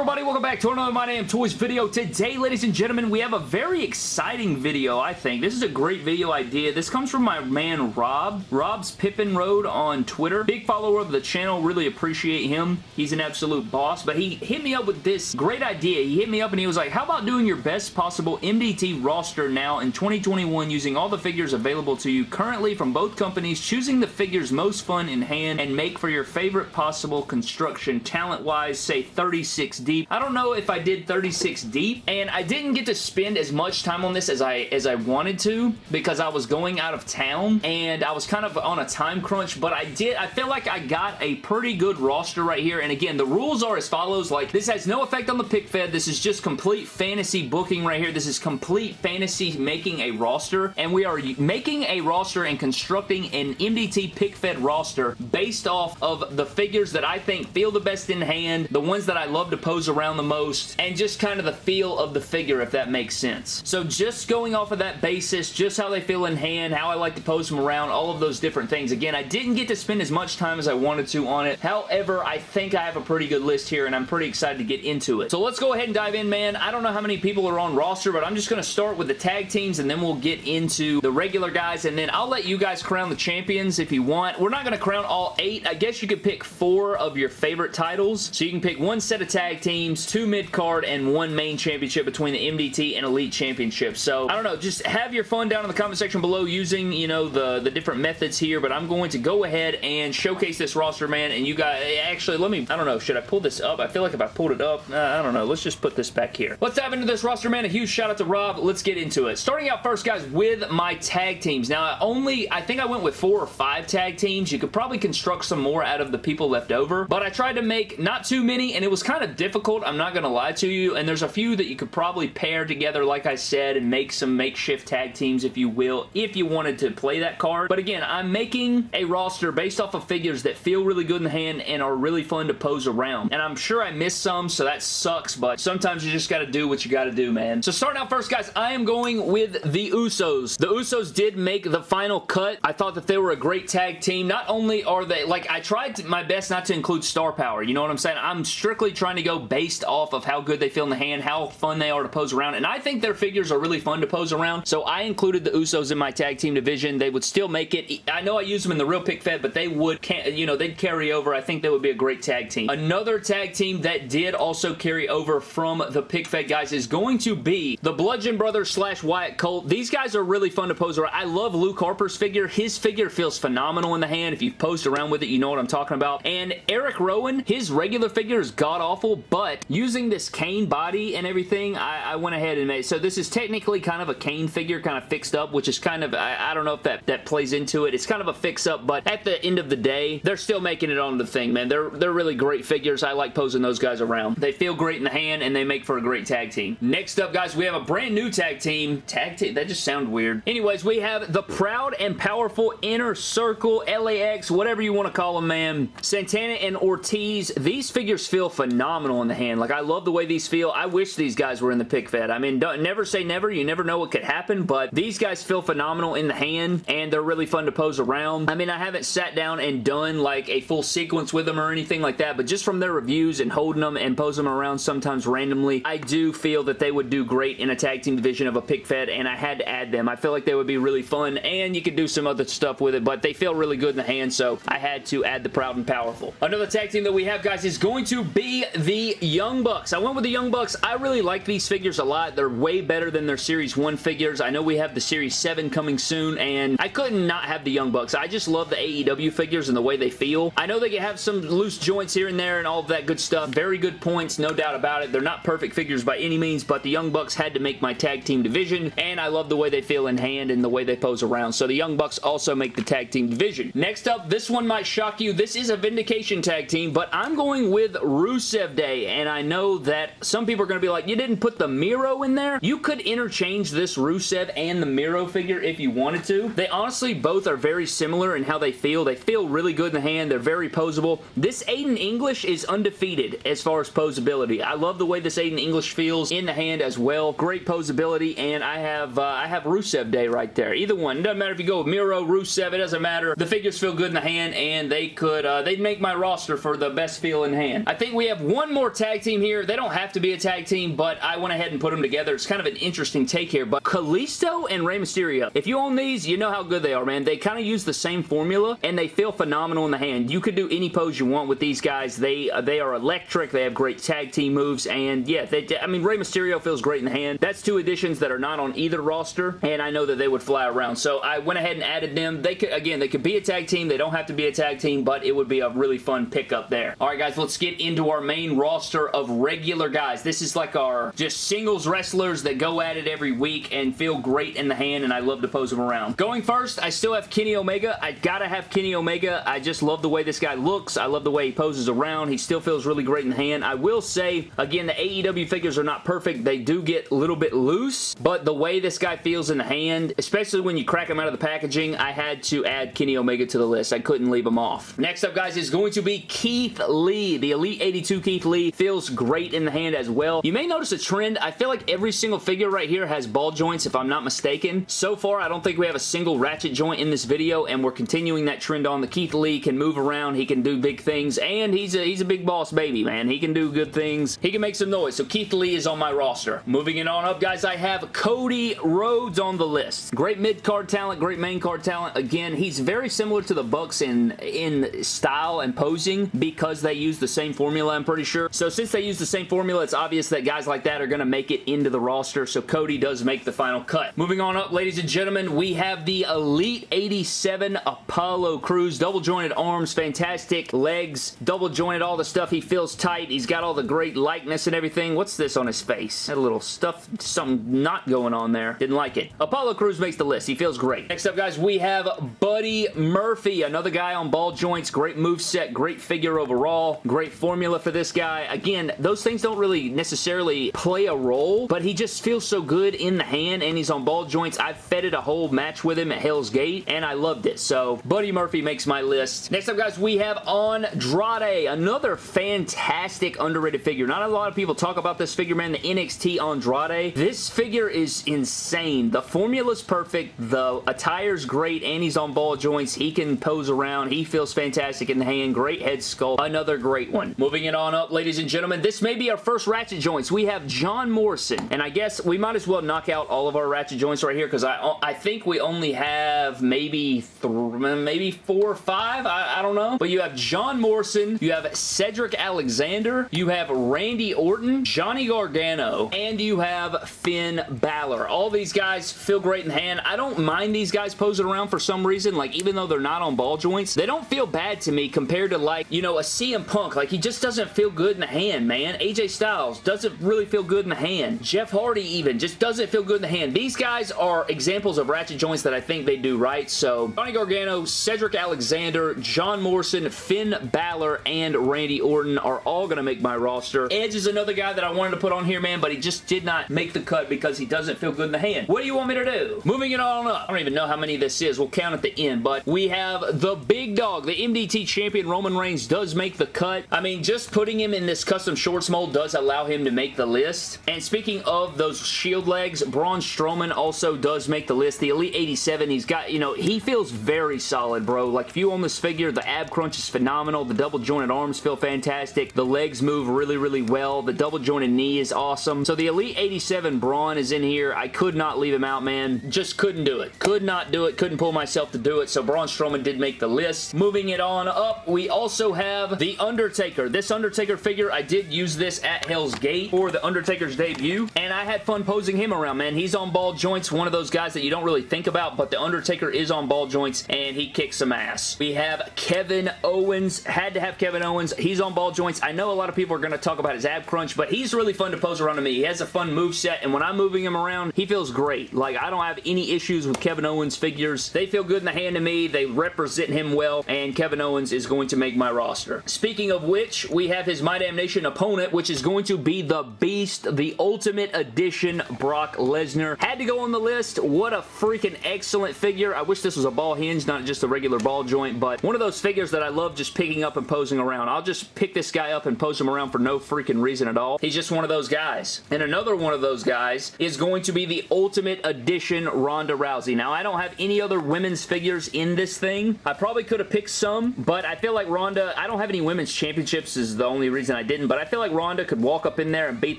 everybody? Welcome back to another My Damn Toys video. Today, ladies and gentlemen, we have a very exciting video, I think. This is a great video idea. This comes from my man, Rob. Rob's Pippin Road on Twitter. Big follower of the channel. Really appreciate him. He's an absolute boss, but he hit me up with this great idea. He hit me up and he was like, how about doing your best possible MDT roster now in 2021 using all the figures available to you currently from both companies, choosing the figures most fun in hand, and make for your favorite possible construction talent-wise, say 36 deep. I don't know if I did 36 deep, and I didn't get to spend as much time on this as I as I wanted to because I was going out of town, and I was kind of on a time crunch, but I did, I feel like I got a pretty good roster right here, and again, the rules are as follows, like, this has no effect on the pic fed, this is just complete fantasy booking right here, this is complete fantasy making a roster, and we are making a roster and constructing an MDT pic fed roster based off of the figures that I think feel the best in hand, the ones that I love to pose around the most, and just kind of the feel of the figure, if that makes sense. So just going off of that basis, just how they feel in hand, how I like to pose them around, all of those different things. Again, I didn't get to spend as much time as I wanted to on it. However, I think I have a pretty good list here, and I'm pretty excited to get into it. So let's go ahead and dive in, man. I don't know how many people are on roster, but I'm just going to start with the tag teams, and then we'll get into the regular guys, and then I'll let you guys crown the champions if you want. We're not going to crown all eight. I guess you could pick four of your favorite titles. So you can pick one set of tag teams, two mid-card, and one main championship between the MDT and Elite Championship. So, I don't know, just have your fun down in the comment section below using, you know, the, the different methods here, but I'm going to go ahead and showcase this roster, man, and you guys, actually, let me, I don't know, should I pull this up? I feel like if I pulled it up, uh, I don't know, let's just put this back here. Let's dive into this roster, man. A huge shout out to Rob. Let's get into it. Starting out first, guys, with my tag teams. Now, I only, I think I went with four or five tag teams. You could probably construct some more out of the people left over, but I tried to make not too many, and it was kind of difficult, I'm not going to lie to you, and there's a few that you could probably pair together, like I said, and make some makeshift tag teams, if you will, if you wanted to play that card. But again, I'm making a roster based off of figures that feel really good in the hand and are really fun to pose around. And I'm sure I missed some, so that sucks, but sometimes you just got to do what you got to do, man. So starting out first, guys, I am going with the Usos. The Usos did make the final cut. I thought that they were a great tag team. Not only are they, like, I tried my best not to include star power, you know what I'm saying? I'm strictly trying to go based off of how good they feel in the hand, how fun they are to pose around, and I think their figures are really fun to pose around, so I included the Usos in my tag team division. They would still make it. I know I use them in the real pic fed, but they would, you know, they'd carry over. I think they would be a great tag team. Another tag team that did also carry over from the pic fed guys is going to be the Bludgeon Brothers slash Wyatt Colt. These guys are really fun to pose around. I love Luke Harper's figure. His figure feels phenomenal in the hand. If you've posed around with it, you know what I'm talking about. And Eric Rowan, his regular figure is god-awful, but using this Kane body and everything, I, I, went ahead and made So this is technically kind of a Kane figure kind of fixed up, which is kind of, I, I don't know if that, that plays into it. It's kind of a fix-up, but at the end of the day, they're still making it on the thing, man. They're, they're really great figures. I like posing those guys around. They feel great in the hand, and they make for a great tag team. Next up, guys, we have a brand new tag team. Tag team? That just sounds weird. Anyways, we have the Proud and Powerful Inner Circle, LAX, whatever you want to call them, man. Santana and Ortiz. These figures feel phenomenal in the hand. Like, I love the way these feel. I wish these guys were in the pic fed. I mean, never say never. You never know what could happen, but these guys feel phenomenal in the hand, and they're really fun to pose around. I mean, I haven't sat down and done, like, a full sequence with them or anything like that, but just from their reviews and holding them and posing them around sometimes randomly, I do feel that they would do great in a tag team division of a pic fed, and I had to add them. I feel like they would be really fun, and you could do some other stuff with it, but they feel really good in the hand, so I had to add the Proud and Powerful. Another tag team that we have, guys, is going to be the Young Bucks. I went with the Young Bucks. I really like these figures a lot. They're way better than their Series 1 figures. I know we have the Series 7 coming soon, and I couldn't not have the Young Bucks. I just love the AEW figures and the way they feel. I know they have some loose joints here and there and all of that good stuff. Very good points, no doubt about it. They're not perfect figures by any means, but the Young Bucks had to make my tag team division, and I love the way they feel in hand and the way they pose around. So the Young Bucks also make the tag team division. Next up, this one might shock you. This is a Vindication tag team, but I'm going with Rusev Day, and I know that some people are going to be like, you didn't put the Miro in there? You could interchange this Rusev and the Miro figure if you wanted to. They honestly both are very similar in how they feel. They feel really good in the hand. They're very posable. This Aiden English is undefeated as far as posability. I love the way this Aiden English feels in the hand as well. Great posability, and I have uh, I have Rusev Day right there. Either one. It doesn't matter if you go with Miro, Rusev, it doesn't matter. The figures feel good in the hand, and they could, uh, they'd make my roster for the best feel in hand. I think we have one more tag team here. They don't have to be a tag team, but I went ahead and put them together. It's kind of an interesting take here, but Kalisto and Rey Mysterio. If you own these, you know how good they are, man. They kind of use the same formula, and they feel phenomenal in the hand. You could do any pose you want with these guys. They uh, they are electric. They have great tag team moves, and yeah, they, I mean, Rey Mysterio feels great in the hand. That's two additions that are not on either roster, and I know that they would fly around. So I went ahead and added them. They could, again, they could be a tag team. They don't have to be a tag team, but it would be a really fun pickup there. All right, guys, let's get into our main roster of regular guys. This is like our just singles wrestlers that go at it every week and feel great in the hand, and I love to pose them around. Going first, I still have Kenny Omega. I gotta have Kenny Omega. I just love the way this guy looks. I love the way he poses around. He still feels really great in the hand. I will say, again, the AEW figures are not perfect. They do get a little bit loose, but the way this guy feels in the hand, especially when you crack him out of the packaging, I had to add Kenny Omega to the list. I couldn't leave him off. Next up, guys, is going to be Keith Lee. The Elite 82 Keith Lee feels great in the hand as well. You may notice a trend. I feel like every single figure right here has ball joints, if I'm not mistaken. So far, I don't think we have a single ratchet joint in this video, and we're continuing that trend on. The Keith Lee can move around. He can do big things, and he's a, he's a big boss baby, man. He can do good things. He can make some noise. So Keith Lee is on my roster. Moving it on up, guys, I have Cody Rhodes on the list. Great mid-card talent, great main card talent. Again, he's very similar to the Bucks in, in style and posing because they use the same formula, I'm pretty sure. So since they use the same formula, it's obvious that guys like that are going to make it into the roster, so Cody does make the final cut. Moving on up, ladies and gentlemen, we have the Elite 87 Apollo Crews. Double jointed arms, fantastic legs, double jointed all the stuff. He feels tight. He's got all the great likeness and everything. What's this on his face? A little stuff, something not going on there. Didn't like it. Apollo Crews makes the list. He feels great. Next up, guys, we have Buddy Murphy, another guy on ball joints. Great move set, great figure overall, great formula for this guy. Again, those things don't really necessarily play a role, but he just feels so good in the hand, and he's on ball joints. I feted a whole match with him at Hell's Gate, and I loved it. So, Buddy Murphy makes my list. Next up, guys, we have Andrade, another fantastic underrated figure. Not a lot of people talk about this figure, man, the NXT Andrade. This figure is insane. The formula's perfect. The attire's great, and he's on ball joints. He can pose around. He feels fantastic in the hand. Great head sculpt. Another great one. Moving it on up, ladies and gentlemen, this may be our first ratchet joints. We have John Morrison, and I guess we might as well knock out all of our ratchet joints right here because I, uh, I think we only have maybe mm, maybe four or five. I, I don't know. But you have John Morrison, you have Cedric Alexander, you have Randy Orton, Johnny Gargano, and you have Finn Balor. All these guys feel great in hand. I don't mind these guys posing around for some reason. Like, even though they're not on ball joints, they don't feel bad to me compared to, like, you know, a CM Punk. Like, he just doesn't feel good in the hand, man. AJ Styles doesn't really feel good in the hand. Jeff Hardy, even, just doesn't feel good in the hand. These guys are examples of ratchet joints that I think they do right. So, Johnny Gargano, Cedric Alexander, John Morrison, Finn Balor, and Randy Orton are all going to make my roster. Edge is another guy that I wanted to put on here, man, but he just did not make the cut because he doesn't feel good in the hand. What do you want me to do? Moving it on up. I don't even know how many this is. We'll count at the end, but we have the big dog. The MDT champion Roman Reigns does make the cut. I mean, just putting him in this custom shorts mold does allow him to make the list. And speaking of those shield legs, Braun Strowman also does make the list. The Elite 87, he's got, you know, he feels very solid, bro. Like, if you own this figure, the ab crunch is phenomenal. The double jointed arms feel fantastic. The legs move really, really well. The double jointed knee is awesome. So the Elite 87 Braun is in here. I could not leave him out, man. Just couldn't do it. Could not do it. Couldn't pull myself to do it. So Braun Strowman did make the list. Moving it on up, we also have The Undertaker. This Undertaker figure, I did use this at Hell's Gate for The Undertaker's debut, and I had fun posing him around, man. He's on ball joints, one of those guys that you don't really think about, but The Undertaker is on ball joints, and he kicks some ass. We have Kevin Owens. Had to have Kevin Owens. He's on ball joints. I know a lot of people are going to talk about his ab crunch, but he's really fun to pose around to me. He has a fun move set, and when I'm moving him around, he feels great. Like, I don't have any issues with Kevin Owens figures. They feel good in the hand to me. They represent him well, and Kevin Owens is going to make my roster. Speaking of which, we have his My Damn Nation opponent, which is going to be the Beast, the Ultimate Edition Brock Lesnar. Had to go on the list. What a freaking excellent figure. I wish this was a ball hinge, not just a regular ball joint, but one of those figures that I love just picking up and posing around. I'll just pick this guy up and pose him around for no freaking reason at all. He's just one of those guys. And another one of those guys is going to be the Ultimate Edition Ronda Rousey. Now, I don't have any other women's figures in this thing. I probably could have picked some, but I feel like Ronda, I don't have any women's championships is the only reason reason I didn't, but I feel like Ronda could walk up in there and beat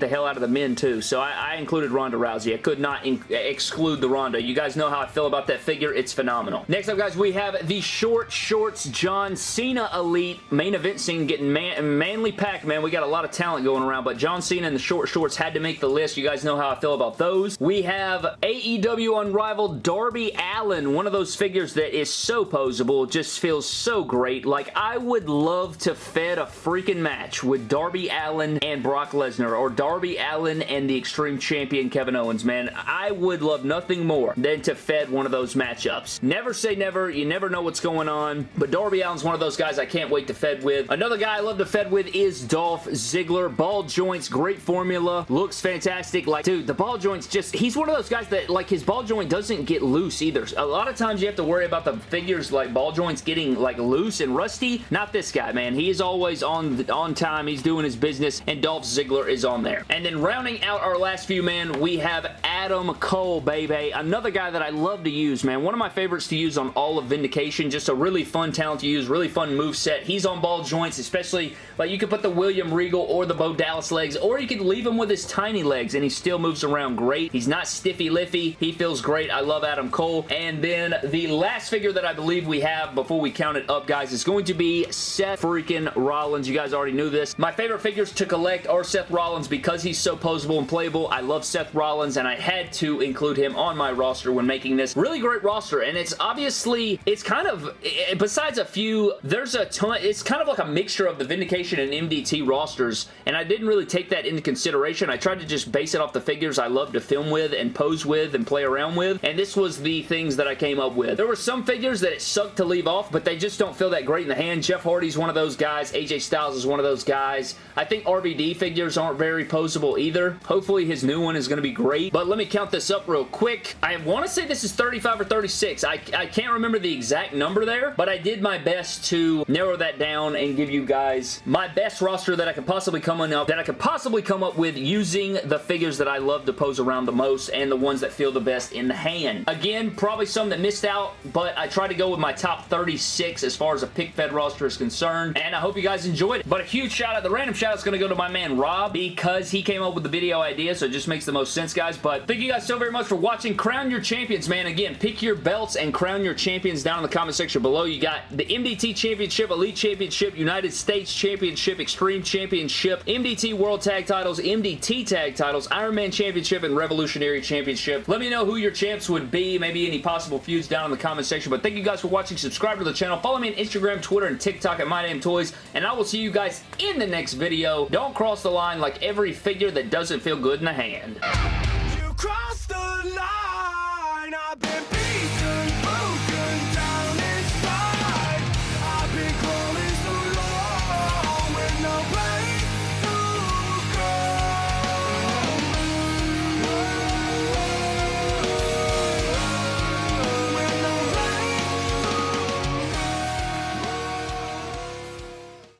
the hell out of the men too, so I, I included Ronda Rousey. I could not exclude the Ronda. You guys know how I feel about that figure. It's phenomenal. Next up, guys, we have the short shorts John Cena Elite main event scene getting man manly packed, man. We got a lot of talent going around, but John Cena and the short shorts had to make the list. You guys know how I feel about those. We have AEW Unrivaled Darby Allin, one of those figures that is so posable, just feels so great. Like, I would love to fed a freaking match with Darby Allin and Brock Lesnar, or Darby Allin and the Extreme Champion Kevin Owens, man. I would love nothing more than to fed one of those matchups. Never say never. You never know what's going on, but Darby Allin's one of those guys I can't wait to fed with. Another guy I love to fed with is Dolph Ziggler. Ball joints, great formula, looks fantastic. Like, dude, the ball joints just, he's one of those guys that, like, his ball joint doesn't get loose either. A lot of times you have to worry about the figures, like, ball joints getting, like, loose and rusty. Not this guy, man. He is always on, on time. He's doing his business, and Dolph Ziggler is on there. And then rounding out our last few, man, we have Adam Cole, baby. Another guy that I love to use, man. One of my favorites to use on all of Vindication. Just a really fun talent to use, really fun move set. He's on ball joints, especially, like, you could put the William Regal or the Bo Dallas legs, or you could leave him with his tiny legs, and he still moves around great. He's not stiffy-liffy. He feels great. I love Adam Cole. And then the last figure that I believe we have before we count it up, guys, is going to be Seth freaking Rollins. You guys already knew this. My favorite figures to collect are Seth Rollins because he's so posable and playable. I love Seth Rollins, and I had to include him on my roster when making this. Really great roster, and it's obviously, it's kind of, eh, besides a few, there's a ton, it's kind of like a mixture of the Vindication and MDT rosters, and I didn't really take that into consideration. I tried to just base it off the figures I love to film with and pose with and play around with, and this was the things that I came up with. There were some figures that it sucked to leave off, but they just don't feel that great in the hand. Jeff Hardy's one of those guys. AJ Styles is one of those guys. I think RVD figures aren't very posable either. Hopefully his new one is going to be great, but let me count this up real quick. I want to say this is 35 or 36. I, I can't remember the exact number there, but I did my best to narrow that down and give you guys my best roster that I could possibly come up that I could possibly come up with using the figures that I love to pose around the most and the ones that feel the best in the hand. Again, probably some that missed out, but I tried to go with my top 36 as far as a pic fed roster is concerned, and I hope you guys enjoyed it. But a huge shout out, the random shout out is going to go to my man Rob because he came up with the video idea, so it just makes the most sense, guys. But thank you guys so very much for watching. Crown your champions, man. Again, pick your belts and crown your champions down in the comment section below. You got the MDT Championship, Elite Championship, United States Championship, Extreme Championship, MDT World Tag Titles, MDT Tag Titles, Iron Man Championship, and Revolutionary Championship. Let me know who your champs would be, maybe any possible feuds down in the comment section. But thank you guys for watching. Subscribe to the channel. Follow me on Instagram, Twitter, and TikTok at MyDamnToys, and I will see you guys in the next video. Don't cross the line like every figure that doesn't feel good in the hand.